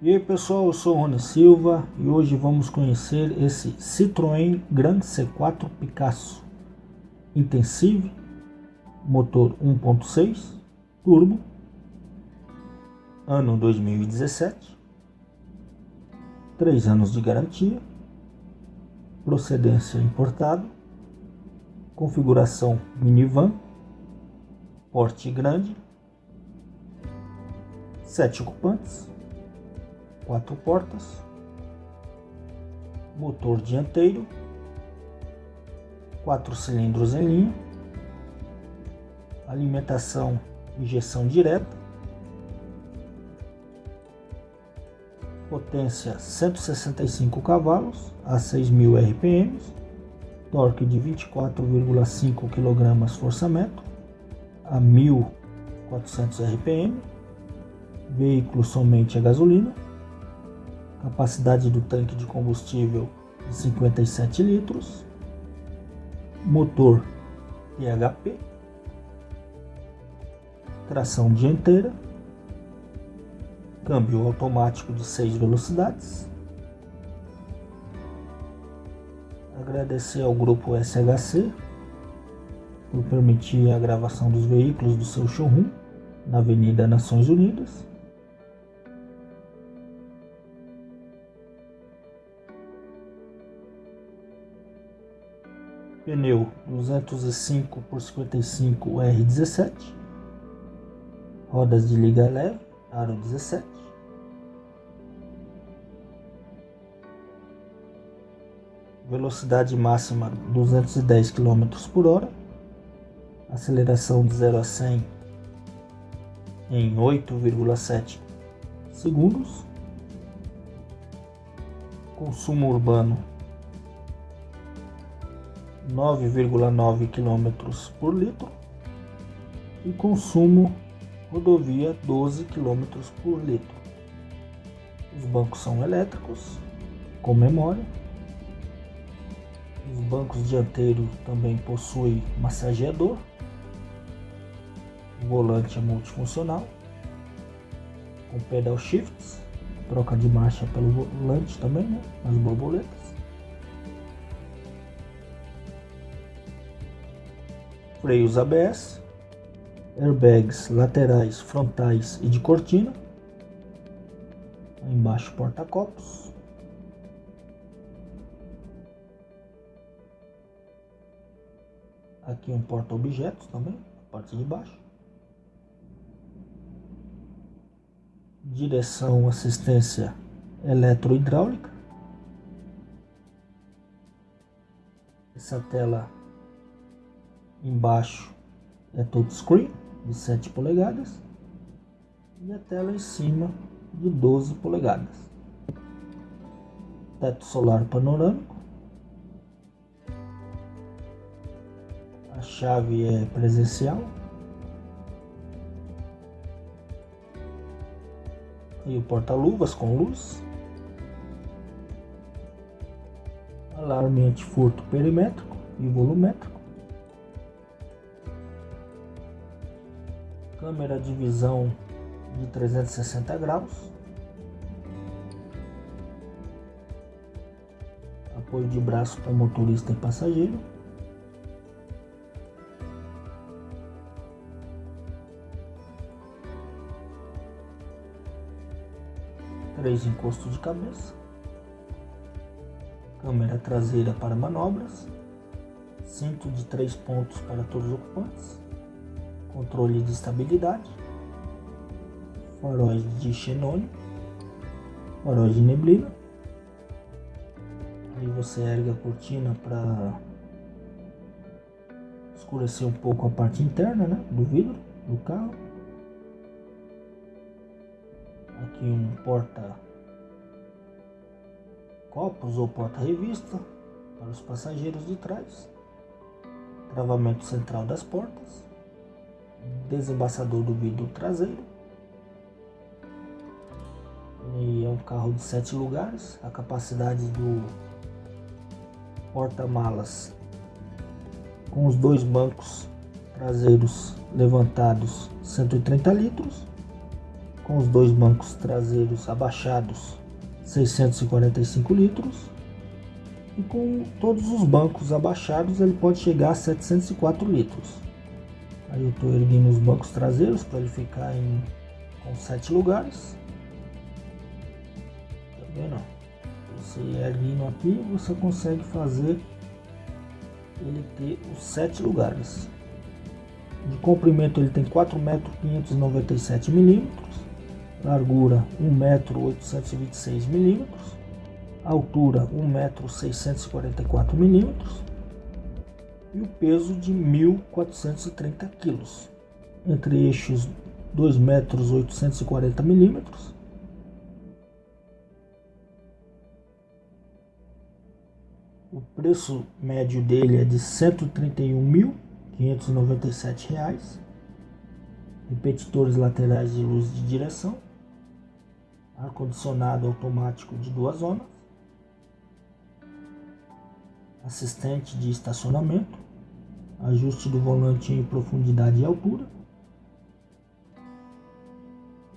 E aí pessoal, eu sou o Rony Silva e hoje vamos conhecer esse Citroën Grand C4 Picasso. Intensive, motor 1.6 turbo, ano 2017, 3 anos de garantia, procedência importado, configuração minivan, porte grande, 7 ocupantes, quatro portas, motor dianteiro, quatro cilindros em linha, alimentação injeção direta, potência 165 cavalos a 6.000 RPM, torque de 24,5 kg forçamento a 1.400 RPM, veículo somente a gasolina, capacidade do tanque de combustível de 57 litros, motor PHP, tração dianteira, câmbio automático de 6 velocidades. Agradecer ao grupo SHC por permitir a gravação dos veículos do seu showroom na Avenida Nações Unidas. Pneu 205 por 55 R17, rodas de liga leve, aro 17, velocidade máxima 210 km por hora, aceleração de 0 a 100 em 8,7 segundos, consumo urbano 9,9 km por litro e consumo rodovia 12 km por litro. Os bancos são elétricos com memória. Os bancos dianteiros também possuem massageador. O volante é multifuncional com pedal shifts, troca de marcha pelo volante também, né? As borboletas. Freios ABS, airbags laterais, frontais e de cortina, embaixo porta-copos, aqui um porta-objetos também, parte de baixo, direção assistência eletrohidráulica, essa tela Embaixo é touchscreen de 7 polegadas e a tela em cima de 12 polegadas. Teto solar panorâmico. A chave é presencial. E o porta-luvas com luz. Alarme antifurto perimétrico e volumétrico. Câmera de visão de 360 graus, apoio de braço para motorista e passageiro, três encostos de cabeça, câmera traseira para manobras, cinto de três pontos para todos os ocupantes controle de estabilidade, faróis de xenônio, faróis de neblina. Aí você ergue a cortina para escurecer um pouco a parte interna né, do vidro do carro. Aqui um porta copos ou porta-revista para os passageiros de trás. Travamento central das portas desembaçador do vidro traseiro. É um carro de sete lugares. A capacidade do porta-malas com os dois bancos traseiros levantados 130 litros com os dois bancos traseiros abaixados 645 litros e com todos os bancos abaixados ele pode chegar a 704 litros. Aí eu estou erguendo os bancos traseiros para ele ficar em com sete lugares. Tá vendo? Você erguendo aqui você consegue fazer ele ter os sete lugares. De comprimento ele tem 4 metros 597 milímetros, largura 1 metro 826 milímetros, altura 1 metro 644 milímetros e o peso de 1.430 quilos, entre eixos 2 metros 840 milímetros O preço médio dele é de R$ 131.597. Repetidores laterais de luz de direção. Ar-condicionado automático de duas zonas. Assistente de estacionamento. Ajuste do volante em profundidade e altura.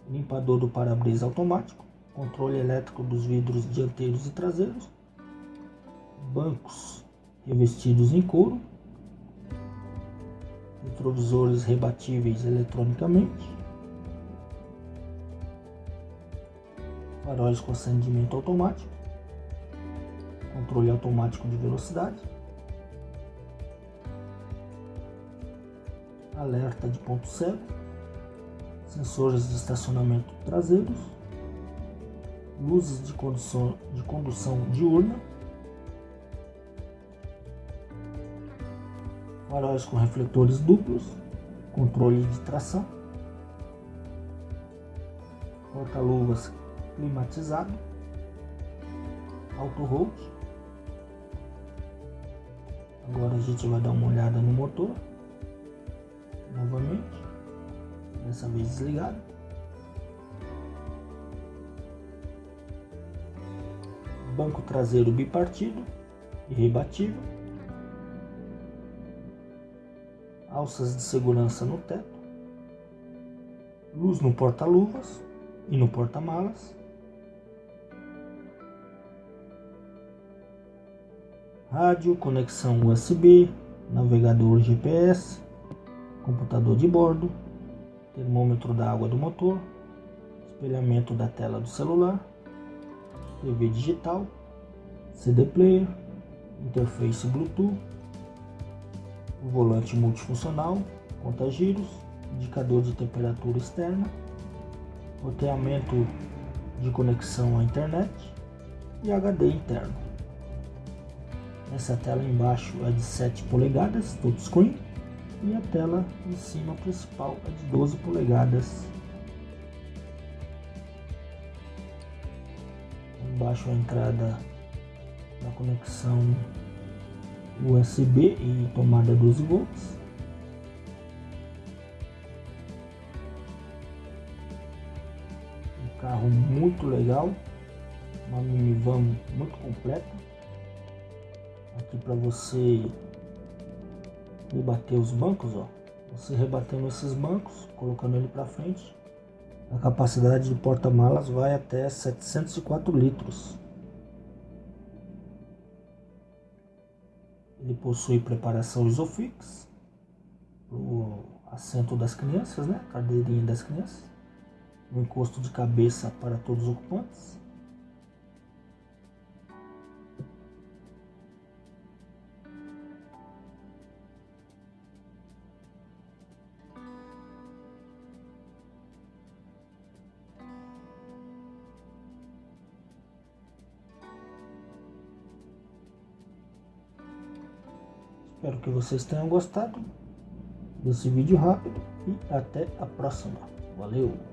Limpador do para-brisa automático. Controle elétrico dos vidros dianteiros e traseiros. Bancos revestidos em couro, retrovisores rebatíveis eletronicamente, faróis com acendimento automático, controle automático de velocidade, alerta de ponto cego, sensores de estacionamento traseiros, luzes de condução, de condução diurna, faróis com refletores duplos, controle de tração, porta-luvas climatizado, auto hold. Agora a gente vai dar uma olhada no motor, novamente, dessa vez desligado. Banco traseiro bipartido e rebatível. alças de segurança no teto, luz no porta-luvas e no porta-malas, rádio, conexão USB, navegador GPS, computador de bordo, termômetro da água do motor, espelhamento da tela do celular, TV digital, CD player, interface Bluetooth, volante multifuncional, conta-giros, indicador de temperatura externa, roteamento de conexão à internet e HD interno. Essa tela embaixo é de 7 polegadas, touchscreen, e a tela em cima principal é de 12 polegadas. Embaixo a entrada da conexão USB e tomada 12 volts. Um carro muito legal, uma minivan muito completa. Aqui para você rebater os bancos, ó. Você rebatendo esses bancos, colocando ele para frente, a capacidade de porta-malas vai até 704 litros. Ele possui preparação Isofix, o assento das crianças, né? Cadeirinha das crianças. O encosto de cabeça para todos os ocupantes. Espero que vocês tenham gostado desse vídeo rápido e até a próxima. Valeu!